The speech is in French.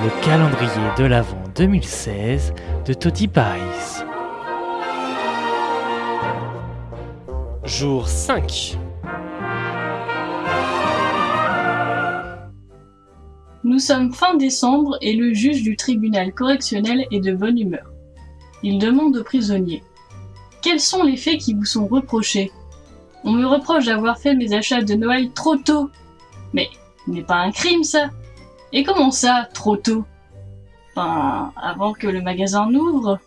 Le calendrier de l'Avent 2016 de Toddy Paris. Jour 5. Nous sommes fin décembre et le juge du tribunal correctionnel est de bonne humeur. Il demande aux prisonniers « Quels sont les faits qui vous sont reprochés ?»« On me reproche d'avoir fait mes achats de Noël trop tôt mais n'est pas un crime ça. Et comment ça, trop tôt? Enfin, avant que le magasin n'ouvre